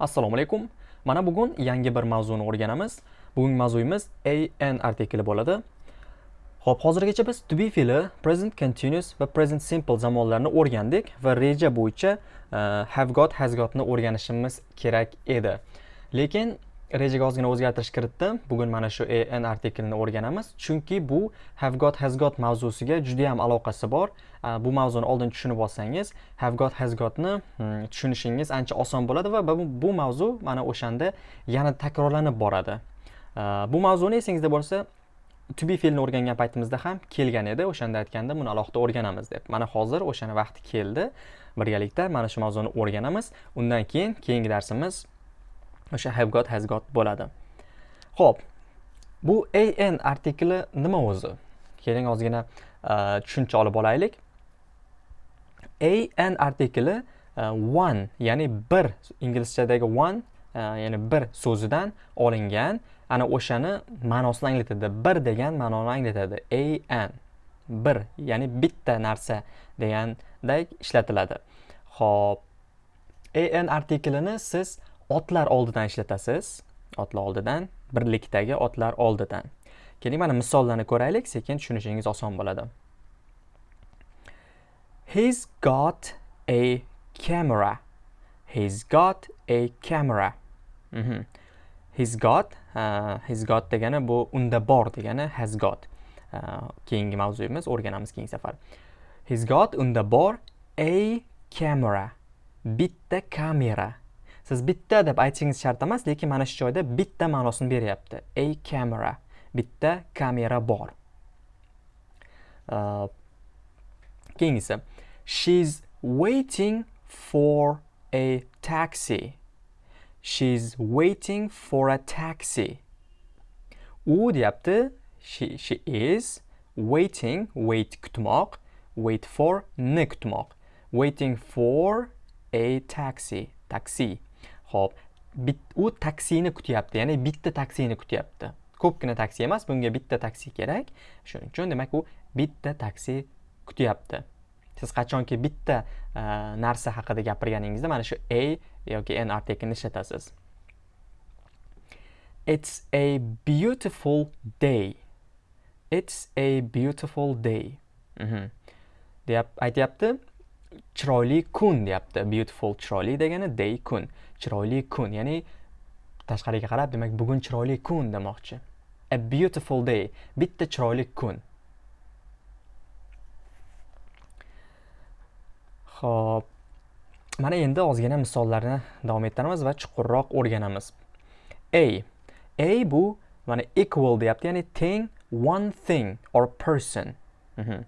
assalomu alaykum. Mana bugun yangi bir mavzuni o'rganamiz. Bugungi mavzuyimiz an artikli bo'ladi. Ho'p hozirgacha biz to be fe'li present continuous va present simple zamonlarni o'rgandik va reja bo'yicha uh, have got has gotni o'rganishimiz kerak edi. Lekin rejaga ozgina o'zgartirish kiritdim bugun mana shu an artiklini o'rganamiz. Chunki bu have got has got mavzusiga juda ham aloqasi bor. Bu mavzuni oldin tushunib olsangiz have got has gotni hmm, tushunishingiz ancha oson bo'ladi va bu mavzu mana o'shanda yana takrorlanib boradi. Bu mavzuni esingizda bo'lsa to be fe'lni o'rgangan paytimizda ham kelgan edi. O'shanda aytganda buni alohida o'rganamiz deb. Mana hozir o'shani vaqti keldi. Birgalikda mana shu mavzuni o'rganamiz. Undan keyin keyingi darsimiz o'sha have got has got bo'ladi. Ho'p bu an artikli nima o'zi? Keling ozgina e, tushuncha olib olaylik. An artikli uh, one ya'ni bir inglizchadagi one uh, ya'ni bir so'zidan olingan ana o'shani ma'nosini anglatadi. Bir degan ma'noni anglatadi. An bir ya'ni bitta narsa degandek ishlatiladi. Ho'p an artiklini siz otlar oldidan ishlatasiz otlar oldidan birlikdagi otlar oldidan keling mana misollarni ko'raylik sekin tushunishingiz oson bo'ladi He's got a camera. He's got a camera. Mm -hmm. He's got, uh, he's got degani bu unda bor degani has got. Uh, keyingi mavzuyimiz o'rganamiz keyingi safar. He's got unda bor a camera. Bitta kamera. Siz bitta deb aytishingiz shart emas, lekin mana shu joyda bitta ma'nosini beryapti. A camera. Bitta kamera bor. Uh, keyingisi She's waiting for a taxi. She's waiting for a taxi. U deyapti. She, she is waiting, wait kutmoq, wait for ni kutmoq. Waiting for a taxi, taxi. Xo'p, u taksini kutyapti, ya'ni bitta taksini kutyapti. Ko'pgina taksi emas, bunga bitta taksi kerak. Shuning uchun demak u bitta taksi kutyapti. siz qachonki bitta e, narsa haqida gapirganingizda mana shu a yoki n artiklini ishlatasiz it's a beautiful day it's a beautiful day mm deyap aytyapti chiroyli kun deyapti beautiful chiroyli degani day kun chiroyli kun ya'ni tashqariga qarab demak bugun chiroyli kun demoqchi a beautiful day bitta chiroyli kun Xo'p. Mana endi ozgina misollarni davom ettiramiz va chuqurroq o'rganamiz. A. A bu mana equal deyapti, ya'ni teng one thing or person. Mhm.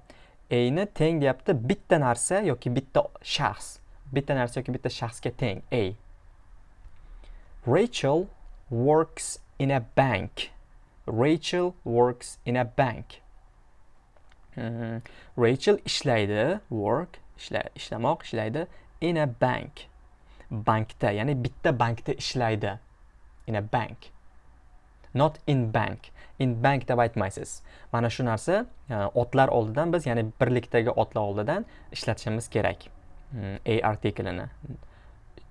A ni teng deyapti bitta narsa yoki bitta shaxs. Bitta narsa yoki bitta shaxsga teng. A. Rachel works in a bank. Rachel works in a bank. Rachel ishlaydi, work ishlamoq ishlaydi in a bank. Bankda ya'ni bitta bankda ishlaydi in a bank. Not in bank. In bank deb aytmaysiz mana shu narsa e, otlar oldidan biz ya'ni birlikdagi otlar oldidan ishlatishimiz kerak hmm, a artiklini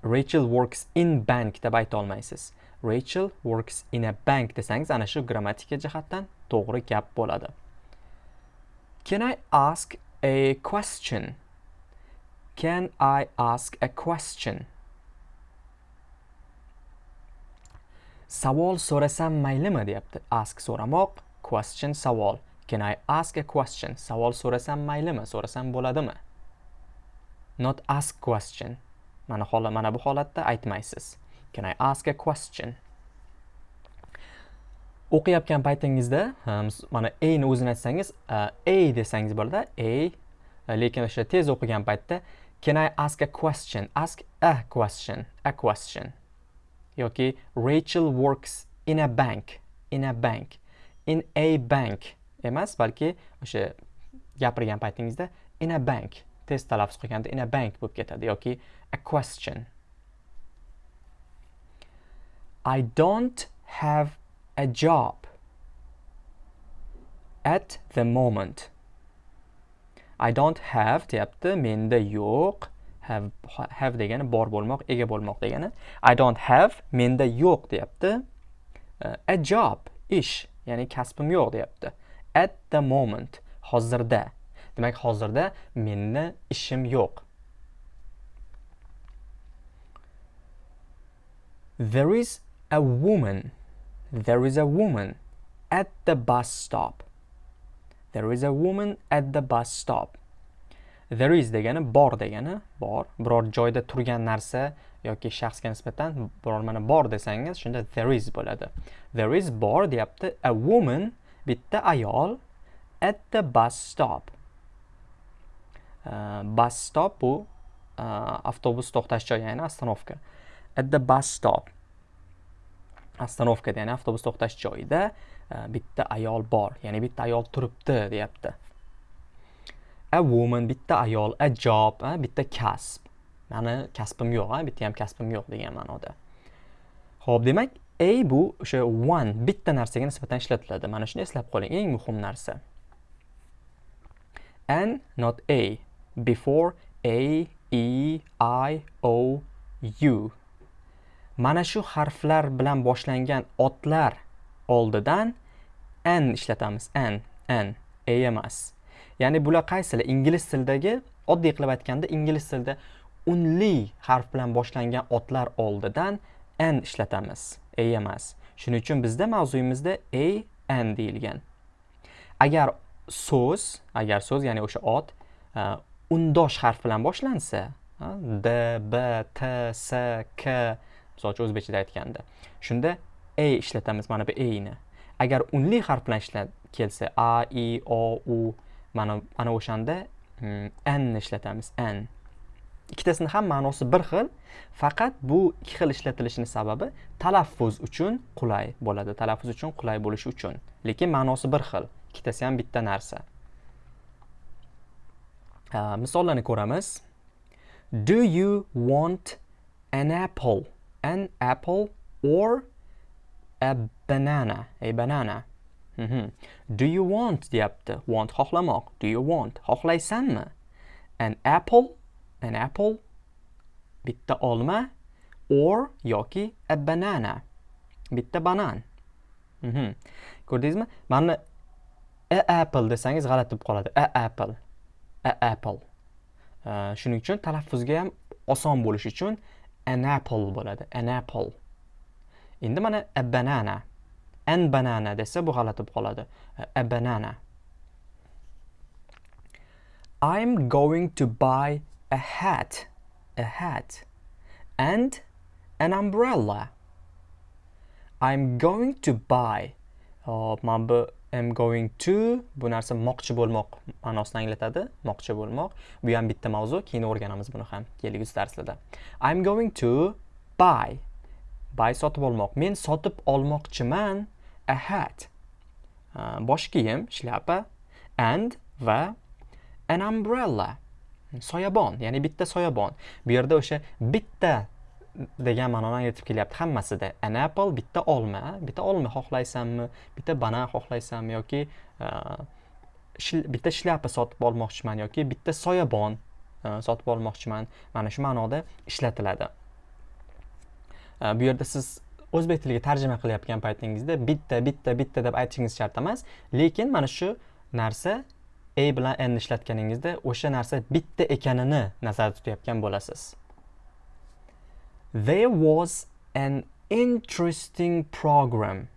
rachel works in bank deb ayta olmaysiz rachel works in a bank desangiz ana shu grammatika jihatdan to'g'ri gap bo'ladi can i ask a question Can I ask a question? Savol so'rasam maylimi deyapti. Ask so'ramoq, question savol. Can I ask a question? Savol so'rasam maylimi? So'rasam bo'ladimi? Not ask question. Mana holat mana bu holatda aytmaysiz. Can I ask a question? o'qiyotgan paytingizda mana a ni o'zini aytsangiz a desangiz bo'ladi a lekin o'sha tez o'qigan paytda Can I ask a question? Ask a question. A question. yoki Rachel works in a bank. In a bank. In a bank emas, balki o'sha gapirgan paytingizda in a bank test talaffuz qilganda in a bank bo'lib ketadi yoki a question. I don't have a job at the moment. I don't have deyapti menda yo'q have have degani bor bo'lmoq ega bo'lmoq degani i don't have menda yo'q deyapti a job ish ya'ni kasbim yo'q deyapti at the moment hozirda demak hozirda menda ishim yo'q. There is a woman. There is a woman at the bus stop. There is a woman at the bus stop. There is degani bor degani bor. Biror joyda turgan narsa yoki shaxsga nisbatan biror mana bor desangiz shunda there is bo'ladi. There is bor deyapti a woman bitta ayol at the bus stop. Bus stop bu avtobus to'xtash joyi ya'ni ostanovka at the bus stop. Ostanovkada ya'ni avtobus to'xtash joyida bitta ayol bor ya'ni bitta ayol turibdi deyapti a woman bitta ayol a job a bitta kasb mani kasbim yo'q a bitta ham kasbim yo'q degan ma'noda ho'p demak a bu o'sha one bitta narsaga nisbatan ishlatiladi mana shuni eslab qoling eng muhim narsa an not a. before a e i o u. Mana shu harflar bilan boshlangan otlar oldidan n ishlatamiz. N n a emas. Ya'ni bular qaysilar ingliz tilidagi oddiy qilib aytganda ingliz tilida unli harf bilan boshlangan otlar oldidan n ishlatamiz. A emas. Shuning uchun bizda mavzuyimizda a n deyilgan. Agar so'z agar so'z ya'ni o'sha ot e, undosh harf bilan boshlansa d b t s k misol uchun o'zbekchada aytganda shunda e ishlatamiz mana bu eyni ni agar unli harf bilan ishlat kelsa a i o u mana ana o'shanda hmm, n ishlatamiz n. Ikkitasini ham ma'nosi bir xil faqat bu ikki xil ishlatilishini sababi talaffuz uchun qulay bo'ladi talaffuz uchun qulay bo'lishi uchun lekin ma'nosi bir xil. Ikkitasi ham bitta narsa. Э, misollarni ko'ramiz do you want an apple an apple or a banana a banana Mm -hmm. Do you want deyapti. Want xohlamoq. Do you want? Xohlaysanmi? An apple, an apple bitta olma or yoki a banana bitta banan. Mm -hmm. Ko'rdingizmi? Mana a apple desangiz g'alati bo'lib qoladi. A apple. A apple. Shuning uchun talaffuzga ham oson bo'lishi uchun an apple bo'ladi. An apple. Endi mana a banana. an banana desa bu g'alati bo'lib qoladi a banana I'm going to buy a hat a hat and an umbrella I'm going to buy hop man bu am going to bu narsa moqchi bo'lmoq ma'nosini anglatadi moqchi bo'lmoq. Bu ham bitta mavzu keyin o'rganamiz buni ham kelgusi darslarda. I'm going to buy. Buy sotib olmoq. Men sotib olmoqchiman. A hat. Uh, bosh kiyim shlyapa. And va an umbrella. Soyabon ya'ni bitta soyabon. Bu yerda o'sha bitta degan ma'noni anglatib kelyapti hammasida. An apple bitta olma bitta olma xohlaysanmi bitta banan xohlaysanmi yoki e, bitta shlyapa sotib olmoqchiman yoki bitta soyabon e, sotib olmoqchiman. Mana shu ma'noda ishlatiladi. E, bu yerda siz o'zbek tiliga tarjima qilayotgan paytingizda bitta bitta bitta deb aytishingiz shart emas. Lekin mana shu narsa a bilan n ishlatganingizda o'sha narsa bitta ekanini nazarda tutayotgan bo'lasiz. There was an interesting program.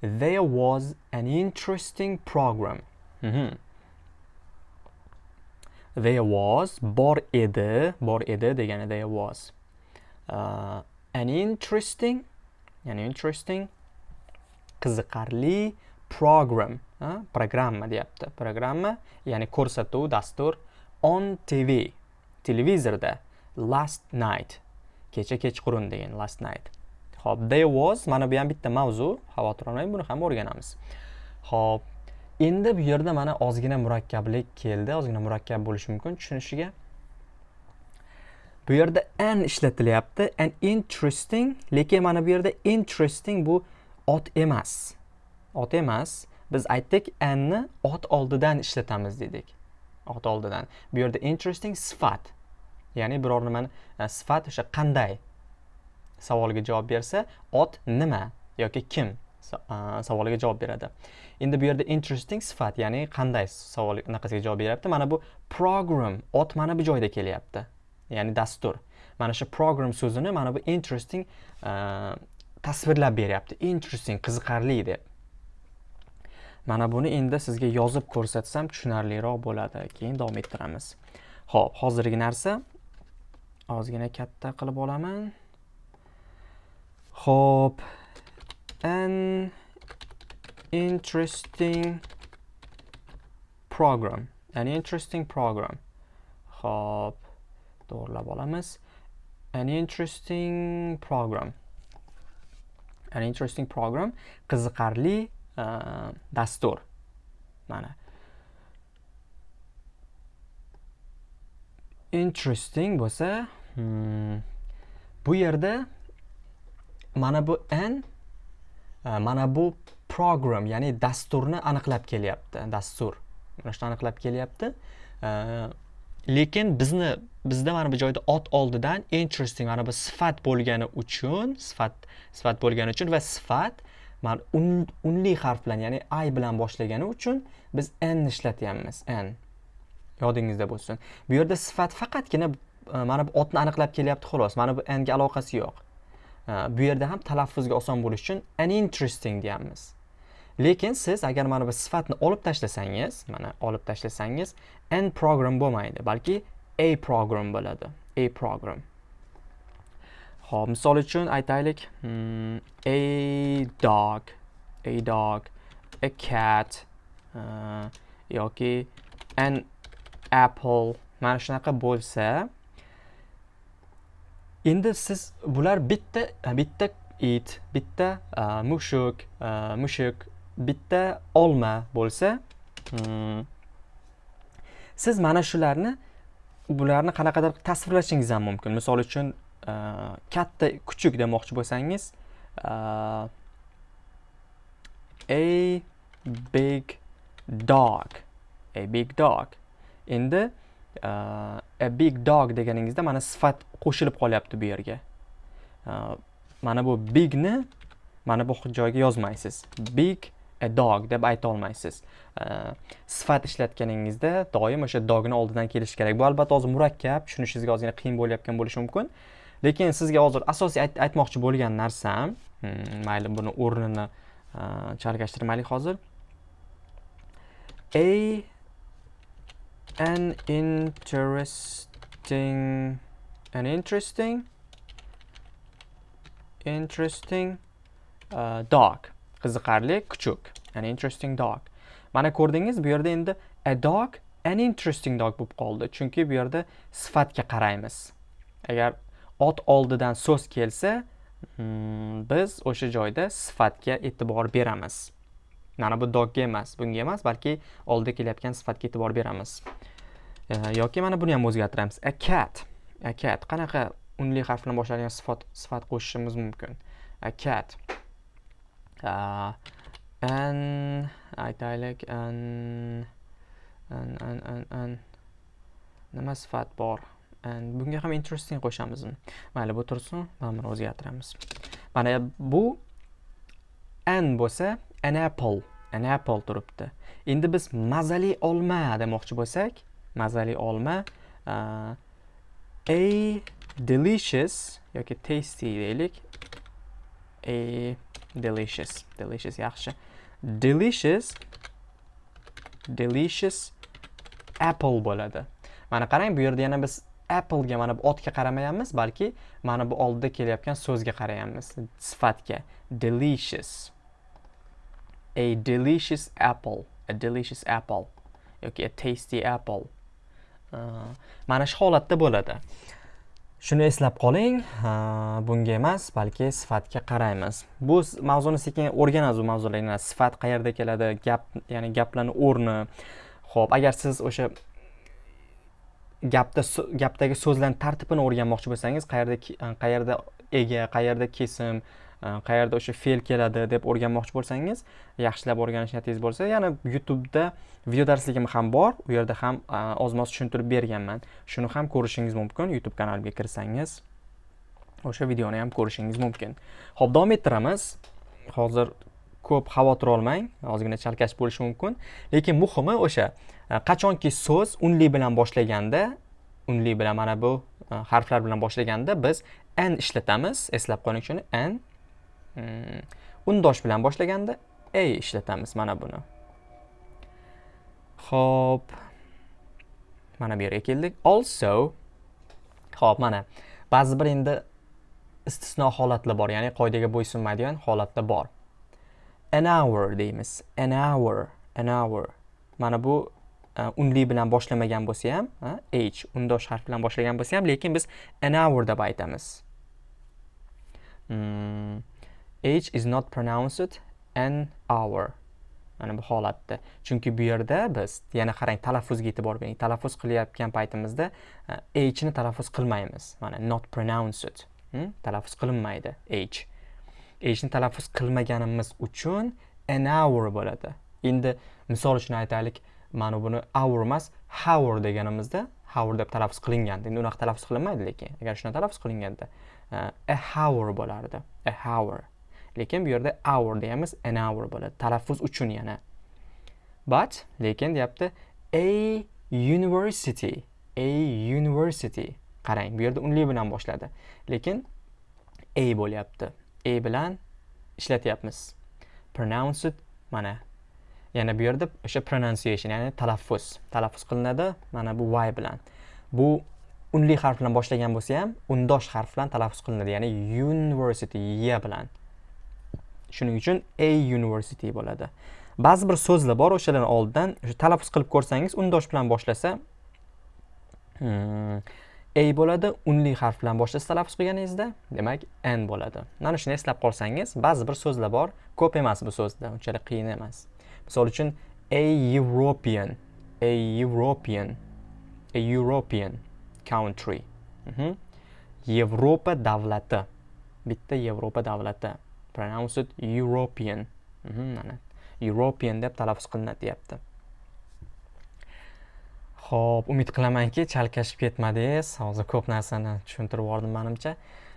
There was an interesting program. Mm -hmm. there was bor edi bor edi degani there was uh, an interesting ya'ni interesting qiziqarli program programma deyapti. Programma ya'ni ko'rsatuv dastur on tv televizorda last night kecha kechqurun degan last night. Ho'p there was mana bu ham bitta mavzu. Xavotir olmang buni ham o'rganamiz. Ho'p endi bu yerda mana ozgina murakkablik keldi ozgina murakkab bo'lishi mumkin. Tushunishiga bu yerda an ishlatilyapti an interesting lekin mana bu yerda interesting bu ot emas. Ot emas. Biz aytdik anni ot oldidan ishlatamiz dedik. Ot oldidan. Bu yerda interesting sifat. Ya'ni biror nimani e, sifat o'sha qanday savoliga javob bersa ot nima yoki kim e, savoliga javob beradi. Endi bu yerda interesting sifat ya'ni qanday savol anaqasiga javob beryapti? Mana bu program ot mana bu joyda kelyapti. Ya'ni dastur. Mana shu program so'zini mana bu interesting e, tasvirlab beryapti. Interesting qiziqarli deb. Mana buni endi sizga yozib ko'rsatsam tushunarliroq bo'ladi. Keyin davom ettiramiz. Ho'p hozirgi narsa ozgina katta qilib olaman. Ho'p an interesting program. An interesting program. Ho'p to'g'irlab olamiz. An interesting program. An interesting program. Qiziqarli uh, dastur. Mana. Interesting bo'lsa hmm, bu yerda mana bu n e, mana bu program ya'ni dasturni aniqlab kelyapti dastur. Mana shuni aniqlab kelyapti. E, lekin bizni bizda mana bu joyda ot oldidan interesting mana bu sifat bo'lgani uchun sifat sifat bo'lgani uchun va sifat mana un, unli harf bilan ya'ni i bilan boshlagani uchun biz n ishlatyapmiz n. yodingizda bo'lsin. Bu yerda sifat faqatgina e, mana bu otni aniqlab kelyapti xolos mana bu n ga aloqasi yo'q. E, bu yerda ham talaffuzga oson bo'lishi uchun an interesting deyapmiz. Lekin siz agar mana bu sifatni olib tashlasangiz mana olib tashlasangiz n program bo'lmaydi balki a program bo'ladi a program. Ho'p misol uchun aytaylik hmm, a dog a dog a cat uh, yoki an apple mana shunaqa bo'lsa endi siz bular bitta bitta it bitta uh, mushuk uh, mushuk bitta olma bo'lsa hmm, siz mana shularni bularni qanaqadir tasvirlashingiz ham mumkin. Misol uchun uh, katta kuchuk demoqchi bo'lsangiz uh, a big dog a big dog. Endi e, a big dog deganingizda mana sifat qo'shilib qolyapti bu yerga. E, mana bu bigni mana bu joyga yozmaysiz. Big a dog deb ayta olmaysiz. E, sifat ishlatganingizda doim o'sha dogni oldidan kelishi kerak. Bu albatta hozir murakkab tushunishingizga ozgina qiyin bo'layotgan bo'lishi mumkin. Lekin sizga hozir asosiy aytmoqchi bo'lgan narsam hmm, mayli buni o'rnini chalkashtirmaylik hozir. A an interesting an interesting interesting uh, dog. Qiziqarli kuchuk. An interesting dog. Mana ko'rdingiz bu yerda endi a dog an interesting dog bo'lib qoldi. Chunki bu yerda sifatga qaraymiz. Agar ot oldidan so'z kelsa hmm, biz o'sha joyda sifatga e'tibor beramiz. Mana bu dogga emas bunga emas balki oldida kelayotgan sifatga e'tibor beramiz. E, yoki mana buni ham o'zgartiramiz. A cat. A cat. Qanaqa unli harf bilan boshlanadigan sifat sifat qo'shishimiz mumkin? A cat. Uh, and aytaylik an an an an an. Nima sifat bor? And bunga ham interesting qo'shamizmi mayli bu tursin mana buni o'zgartiramiz. Mana bu an bo'lsa an apple an apple turibdi. Endi biz mazali olma demoqchi bo'lsak mazali olma uh, a delicious yoki tasty deylik. A delicious delicious yaxshi. Delicious delicious apple bo'ladi. Mana qarang bu yerda yana biz applega mana bu otga qaramayapmiz balki mana bu oldida kelayotgan so'zga qarayapmiz sifatga. Delicious. A delicious apple a delicious apple. Yoki a tasty apple. Uh, mana shu holatda bo'ladi. Shuni eslab qoling. Bunga emas balki sifatga qaraymiz. Bu mavzuni sekin o'rganamiz bu mavzularni sifat qayerda keladi gap ya'ni gaplarni o'rni. Ho'p agar siz o'sha gapda gapdagi so'zlarni tartibini o'rganmoqchi bo'lsangiz qayerda qayerda ega qayerda kesim Э, qayerda o'sha fe'l keladi deb o'rganmoqchi bo'lsangiz yaxshilab o'rganish niyatingiz bo'lsa yana youtubeda video darsligim ham bor. U yerda ham e, ozmoz tushuntirib berganman. Shuni ham ko'rishingiz mumkin. Youtube kanalimga kirsangiz o'sha videoni ham ko'rishingiz mumkin. Ho'p davom ettiramiz. Hozir ko'p xavotir olmang. Ozgina chalkash bo'lishi mumkin. Lekin muhimi o'sha e, qachonki so'z unli bilan boshlaganda unli bilan mana bu e, harflar bilan boshlaganda biz n ishlatamiz. Eslab qoling shuni n Hmm. undosh bilan boshlaganda a ishlatamiz mana buni Xo'p. Mana bu yerga keldik. Also Xo'p, mana ba'zi bir endi istisno holatlar bor, ya'ni qoidaga bo'ysunmaydigan holatlar bor. An hour deymiz. An hour, an hour. Mana bu e, unli bilan boshlamagan bo'lsa ham, h undosh harf bilan boshlagan bo'lsa ham, lekin biz an hour deb aytamiz. Hmm. H is not pronounced an hour mana bu holatda. Chunki bu yerda biz yana qarang talaffuzga e'tibor bering. Talaffuz qilayotgan paytimizda e, h ni talaffuz qilmaymiz. Mana not pronounced. Hmm? talaffuz qilinmaydi h. H ni talaffuz qilmaganimiz uchun an hour bo'ladi. Endi misol uchun aytaylik mana buni hour emas hour deganimizda hour deb talaffuz qilingan. endi unaqa talaffuz qilinmaydi lekin agar shuna talaffuz qilinganda e, a hour bo'lardi a hour. Lekin bu yerda hour deyamiz an hour bo'ladi. Talaffuz uchun yana. But lekin deyapti a university a university. Qarang bu yerda unli bilan boshladi. Lekin a bo'lyapti. A bilan ishlatyapmiz. Pronounced mana. Yana bu yerda o'sha pronunciation ya'ni talaffuz. Talaffuz qilinadi mana bu y bilan. Bu unli harf bilan boshlagan bo'lsa ham undosh harf bilan talaffuz qilinadi. Ya'ni university y bilan. Shuning uchun a university bo'ladi. Ba'zi bir so'zlar bor o'shalarni oldidan o'sha talaffuz qilib ko'rsangiz undosh bilan boshlasa hmm, a bo'ladi unli harf bilan boshlasa talaffuz qilganingizda demak n bo'ladi. Mana shuni eslab qolsangiz ba'zi bir so'zlar bor ko'p emas bu so'zda unchalik qiyin emas. Misol uchun a european a european a european country. Mhm. yevropa davlati. Bitta yevropa davlati. Pronounced European. Mhm, mana European deb talaffuz qilinadi deyapti. Xo'p, umid qilamanki, chalkashib ketmadingiz. Hozir ko'p narsani tushuntirib yubordim menimcha.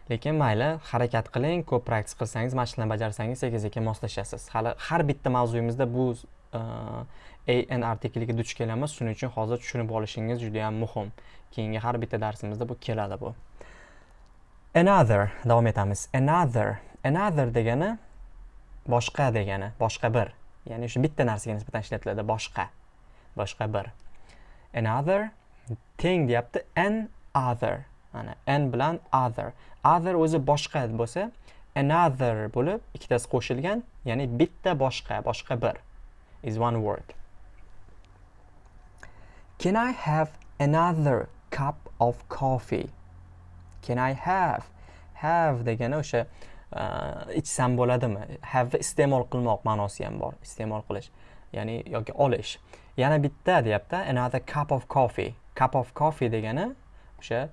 Lekin mayli, harakat qiling, ko'p praktis qilsangiz, mashqlarni bajarsangiz, sekin-sekin moslashasiz. Hali har bitta mavzuyimizda bu e, an artikliga duch kelamiz. Shuning uchun hozir tushunib olishingiz juda ham muhim. Keyingi har bitta darsimizda bu keladi bu. Another davom etamiz. Another another degani boshqa degani boshqa bir. Ya'ni o'sha bitta narsaga nisbatan ishlatiladi boshqa boshqa bir. Another teng deyapti an other. Mana an bilan other. Other o'zi boshqa bo'lsa another bo'lib ikkitasi qo'shilgan ya'ni bitta boshqa boshqa bir is one word. Can i have another cup of coffee? Can i have? Have degani o'sha ichsam bo'ladimi? Have iste'mol qilmoq ma'nosi ham bor iste'mol qilish ya'ni yoki olish. Yana bitta deyapti another cup of coffee. Cup of coffee degani o'sha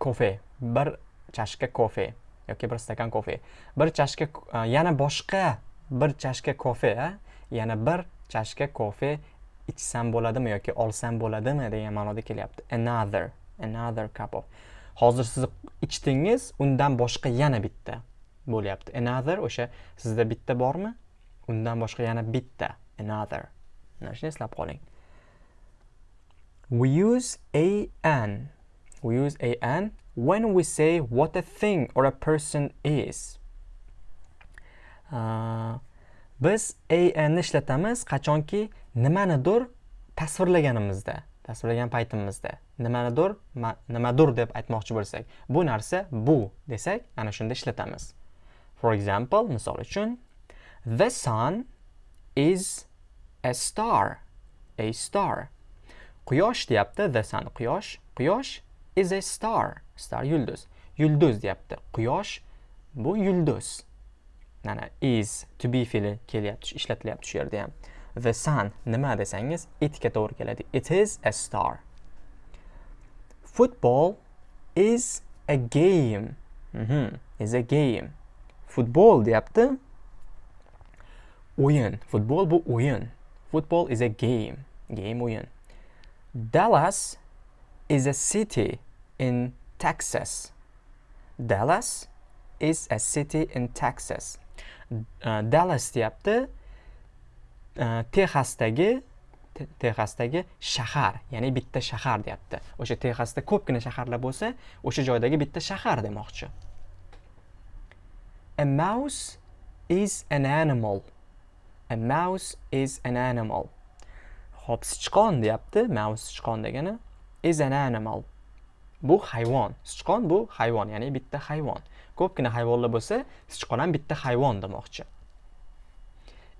kofe bir chashka kofe yoki bir stakan kofe. Bir chashka yana boshqa bir chashka kofe yana bir chashka kofe ichsam bo'ladimi yoki olsam bo'ladimi degan ma'noda kelyapti. Another another cup of hozir siz ichdingiz undan boshqa yana bitta bo'lyapti. Another o'sha sizda bitta bormi? Undan boshqa yana bitta. Another. Mana shuni eslab qoling. We use a an we use a an when we say what a thing or a person is. Uh, biz a ni ishlatamiz qachonki nimanidir tasvirlaganimizda tasvirlagan paytimizda. Nimanidir nimadir deb aytmoqchi bo'lsak bu narsa bu desak ana shunda ishlatamiz. For example misol uchun the sun is a star a star. Quyosh deyapti the sun quyosh quyosh is a star star yulduz. Yulduz deyapti quyosh bu yulduz. Mana is to be fe'li kelyapti ishlatilyapti shu yerda ham. The sun nima desangiz itga to'g'ri keladi. It is a star. Football is a game. Mm -hmm. is a game. Futbol deyapti. O'yin. Futbol bu o'yin. Football is a game. Game o'yin. Dallas is a city in texas. Dallas is a city in texas. Uh, dallas deyapti. Uh, texasdagi texasdagi shahar ya'ni bitta shahar deyapti. O'sha texasda ko'pgina shaharlar bo'lsa o'sha joydagi bitta shahar demoqchi. A mouse is an animal. A mouse is an animal. Hop sichqon deyapti. Mouse sichqon degani is an animal. Bu hayvon. Sichqon bu hayvon ya'ni bitta hayvon. Ko'pgina hayvonlar bo'lsa sichqon ham bitta hayvon demoqchi.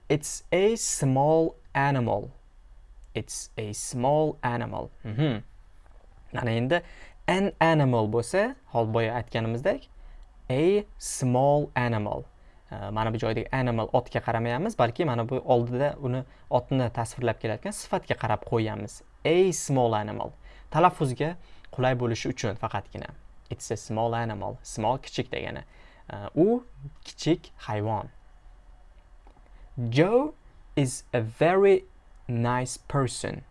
It's a small animal. It's a small animal. Mm -hmm. mana endi an animal bo'lsa hol boya aytganimizdek a small animal. Uh, mana bu joydagi animal otga qaramayapmiz balki mana bu oldida uni otni tasvirlab kelayotgan sifatga qarab qo'yyapmiz a small animal. Talaffuzga qulay bo'lishi uchun faqatgina. It's a small animal. Small kichik degani. Uh, u kichik hayvon. Joe is a very nice person.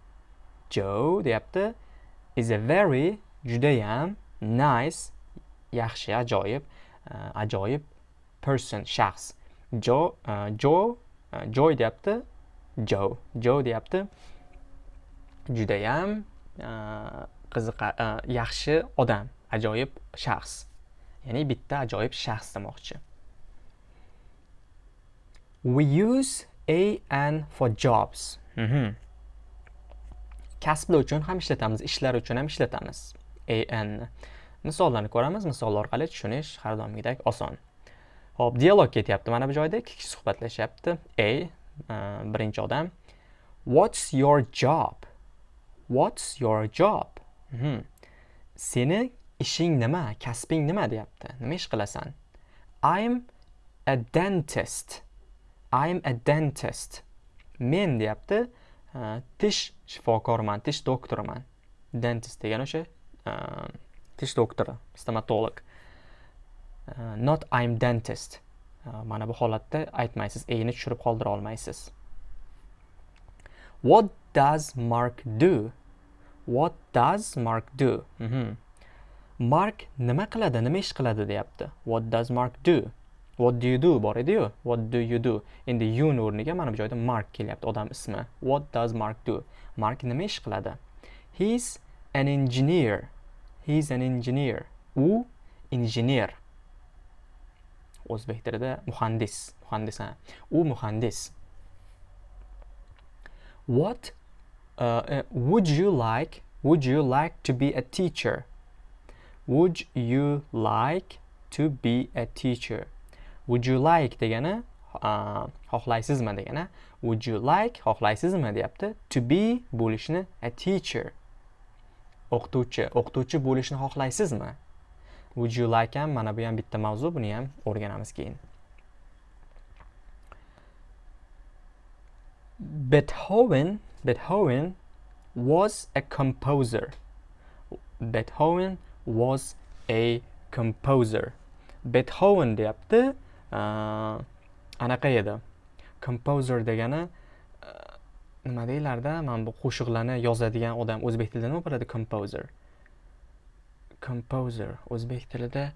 Joe deyapti is a very judayam nice yaxshi ajoyib uh, ajoyib person shaxs. Joe uh, Joe uh, Joy deyapti Joe Joe deyapti judayam uh, qiziqa uh, yaxshi odam ajoyib shaxs ya'ni bitta ajoyib shaxs demoqchi we use a and for jobs kasblar uchun ham ishlatamiz ishlar uchun ham ishlatamiz. An misollarni ko'ramiz misol orqali tushunish har doimgidek oson. Ho'p dialog ketyapti mana bu joyda. Ikki kishi suhbatlashyapti. A e, birinchi odam. What's your job? What's your job? Mhm. seni ishing nima? Kasbing nima? deyapti. Nima ish qilasan? I'm a dentist. I'm a dentist. Men deyapti e, tish shifokoriman tish doktoriman. Dentist degani o'sha e, tish doktori stomatolog. E, not I'm dentist. Mana bu holatda aytmaysiz eyni tushirib qoldira olmaysiz. What does mark do? What does mark do? Mm -hmm. mark nima qiladi nima ish qiladi deyapti. What does mark do? What do you do? Bor edi-yu what do you do? Endi yun o'rniga mana bu joyda mark kelyapti odam ismi. What does mark do? Mark nima ish qiladi? He's an engineer. He's an engineer. U injener o'zbek tilida muhandis. Muhandis ha. U muhandis. What uh, uh, would you like would you like to be a teacher? Would you like to be a teacher? Would you like degani xohlaysizmi degani would you like xohlaysizmi deyapti. To be bo'lishni a teacher o'qituvchi o'qituvchi bo'lishni xohlaysizmi. Would you like ham mana bu ham bitta mavzu buni ham o'rganamiz keyin. Beethoven Beethoven was a composer. Beethoven was a composer. Beethoven deyapti anaqa edi. Composer degani e, nima deyilarda mana bu qo'shiqlarni yozadigan odam o'zbek tilida nima bo'ladi? Composer. Composer o'zbek tilida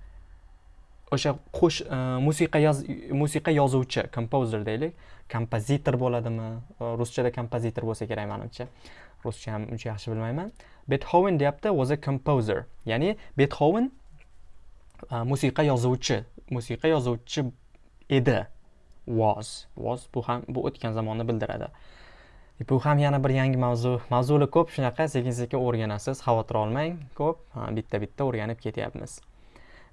o'sha qo'sh e, musiqa yoz musiqa yozuvchi composer deylik. Kompozitor bo'ladimi? E, ruschada kompozitor bo'lsa kerak manimcha. Ruscha ham uncha yaxshi bilmayman. Betxoven deyapti was a composer. Ya'ni betxoven musiqa yozuvchi musiqa yozuvchi edi. Was. Was bu ham bu o'tgan zamonni bildiradi. E, bu ham yana bir yangi mavzu. Mavzular ko'p shunaqa sekin sekin o'rganasiz. Xavotir olmang ko'p. Bitta bitta o'rganib ketyapmiz.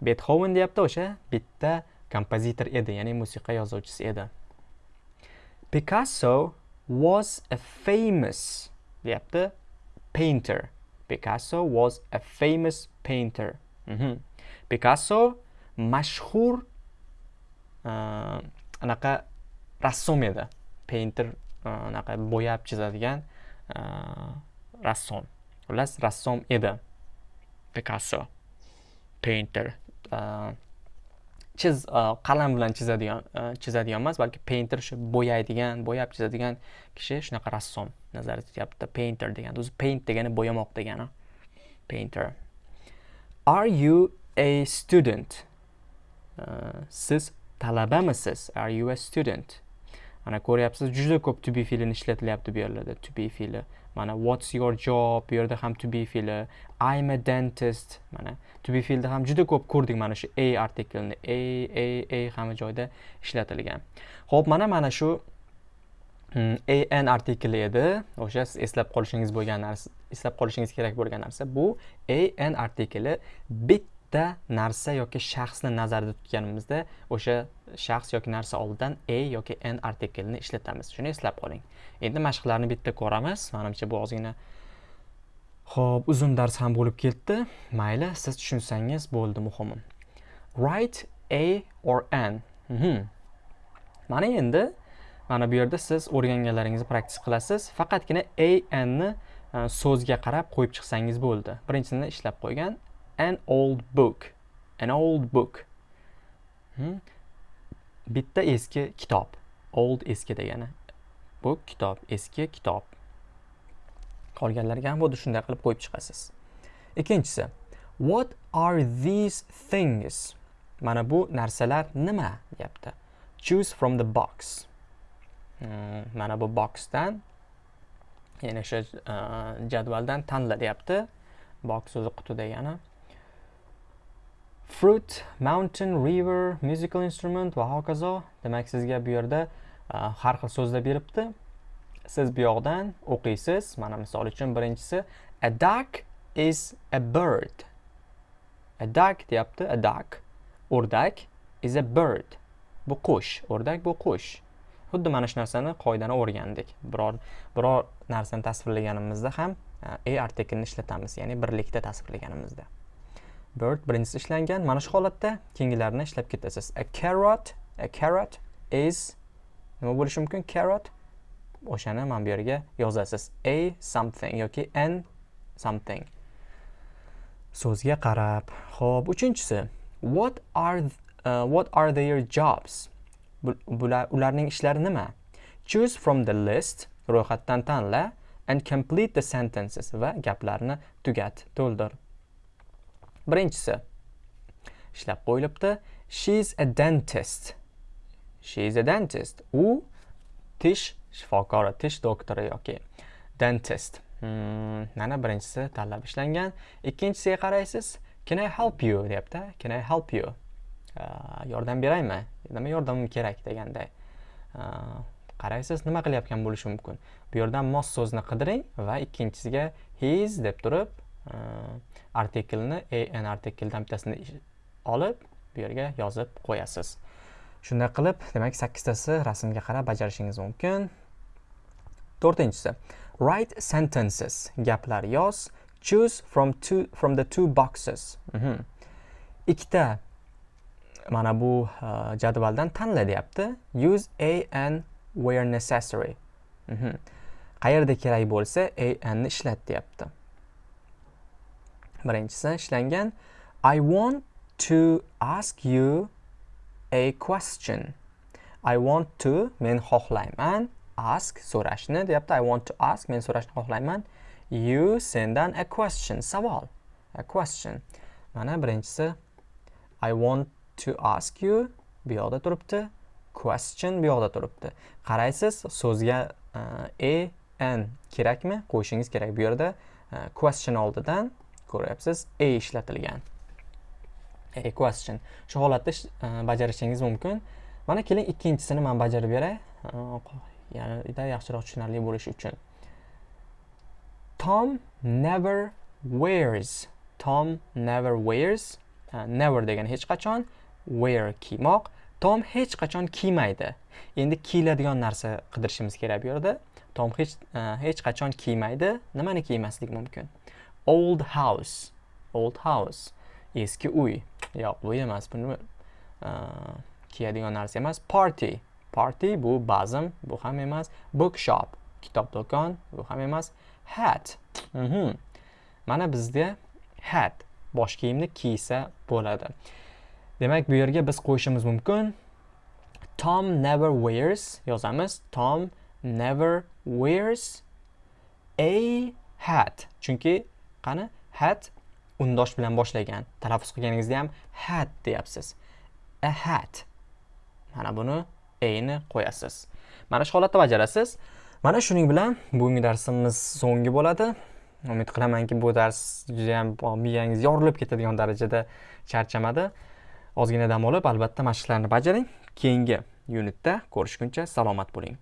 Betxoven deyapti o'sha bitta kompozitor edi ya'ni musiqa yozuvchisi edi. Picasso was a famous deyapti painter. Picasso was a famous painter. Mm -hmm. picasso mashhur anaqa rassom edi painter anaqa bo'yab chizadigan rassom xullas rassom edi pikasso painter chiz qalam bilan chizadigan chizadigan emas balki painter shu bo'yaydigan bo'yab chizadigan kishi shunaqa rassom nazarda tutyapti painter degani o'zi paint degani bo'yamoq degani painter. Are you a student? siz talabamisiz? Are you a student? Mana ko'ryapsiz juda ko'p to be fe'lini ishlatilyapti bu yerlarda to be fe'li mana what's your job? Bu yerda ham to be fe'li i'm a dentist. Mana to be fe'lda ham juda ko'p ko'rdik mana shu a artiklni a a a hamma joyda ishlatilgan. Ho'p mana mana shu mm, an artikli edi. O'sha siz eslab qolishingiz bo'lgan narsa eslab qolishingiz kerak bo'lgan narsa. Bu an artikli bit bitta narsa yoki shaxsni nazarda tutganimizda o'sha shaxs yoki narsa oldidan a yoki n artiklini ishlatamiz. Shuni eslab qoling. Endi mashqlarni bitta ko'ramiz. Manimcha bu ozgina. Ho'p uzun dars ham bo'lib ketdi. Mayli siz tushunsangiz bo'ldi muhimi write a or n. Mhm. mana endi mana bu yerda siz o'rganganlaringizni praktis qilasiz. Faqatgina a n ni e, so'zga qarab qo'yib chiqsangiz bo'ldi. Birinchisini ishlab qo'ygan an old book. An old book. Hmm? bitta eski kitob. Old eski degani. Book kitob eski kitob. Qolganlarga ham xuddi shunday qilib qo'yib chiqasiz. Ikkinchisi what are these things? Mana bu narsalar nima deyapti? Choose from the box. Hmm, mana bu boxdan ya'ni o'sha uh, jadvaldan tanla deyapti. Box o'zi quti degani. Fruit mountain river musical instrument va hokazo. Demak sizga bu yerda e, har xil so'zlar beribdi. Siz bu yoqdan o'qiysiz. Mana misol uchun birinchisi a duck is a bird. A duck deyapti a duck. O'rdak is a bird. Bu qush o'rdak bu qush. Xuddi mana shu narsani qoidani o'rgandik. Biror biror narsani tasvirlaganimizda ham e, a artiklni ishlatamiz ya'ni birlikda tasvirlaganimizda. Bird birinchisi ishlangan. Mana shu holatda keyingilarini ishlab ketasiz. A carrot a carrot is nima bo'lishi mumkin? Carrot. O'shani mana bu yerga yozasiz. A something yoki n something. So'zga qarab. Ho'p uchinchisi. What are uh, what are their jobs? Bular ularning ishlari nima? Choose from the list ro'yxatdan tanla and complete the sentences va gaplarni tugat to'ldir. Birinchisi ishlab qo'yilibdi she is a dentist. She is a dentist. U tish shifokori tish doktori yoki dentist. Hmm, mana birinchisi tanlab ishlangan. Ikkinchisiga qaraysiz can i help you? Deyapti. Can i help you? Uh, yordam beraymi? Nima yordamim kerak? deganday uh, qaraysiz nima qilayotgan bo'lishi mumkin? Bu yerdan mos so'zni qidiring va ikkinchisiga his deb turib artiklni an artikldan bittasini olib bu yerga yozib qo'yasiz shunday qilib demak sakkiztasi rasmga qarab bajarishingiz mumkin to'rtinchisi write sentences. Gaplar yoz choose from two from the two boxes. Mhm. ikkita mana bu uh, jadvaldan tanla deyapti use a and where necessary. Mhm. qayerda kerak bo'lsa a ni ishlat deyapti birinchisi ishlangan i want to ask you a question. I want to men xohlayman ask so'rashni deyapti. I want to ask men so'rashni xohlayman you sendan a question savol a question. Mana birinchisi i want to ask you bu yoqda turibdi question bu yoqda turibdi. Qaraysiz so'zga uh, a n kerakmi? Qo'yishingiz kerak bu yerda. Uh, question oldidan ko'ryapsiz. A ishlatilgan. A question. Shu holatda e, bajarishingiz mumkin. Mana keling ikkinchisini man bajarib beray. E, Yanada yaxshiroq tushunarli bo'lishi uchun. Tom never wears. Tom never wears. E, never degani hech qachon. Wear kiymoq. Tom hech qachon kiymaydi. Endi kiyiladigan narsa qidirishimiz kerak bu yerda. Tom hech uh, hech qachon kiymaydi. Nimani kiymaslik mumkin? Old house. Old house. Eski uy. Yo'q bu emas bu nima? Kiyadigan narsa emas. Party. Party bu bazm bu ham emas. Bookshop. Kitob do'kon bu ham emas. Hat. Mm -hmm. mana bizda hat. Bosh kiyimni kiysa bo'ladi. Demak bu yerga biz qo'yishimiz mumkin. Tom never wears yozamiz. Tom never wears a hat. Chunki qani? Hat undosh bilan boshlagan. Talaffuz qilganingizda ham hat deyapsiz. A hat. Mana buni eyni qo'yasiz. Mana shu holatda bajarasiz. Mana shuning bilan bugungi darsimiz so'nggi bo'ladi. Umid qilamanki bu dars judayam miyangiz yorilib ketadigan darajada charchamadi. Ozgina dam olib albatta mashqlarni bajaring. Keyingi yunitda ko'rishguncha salomat bo'ling.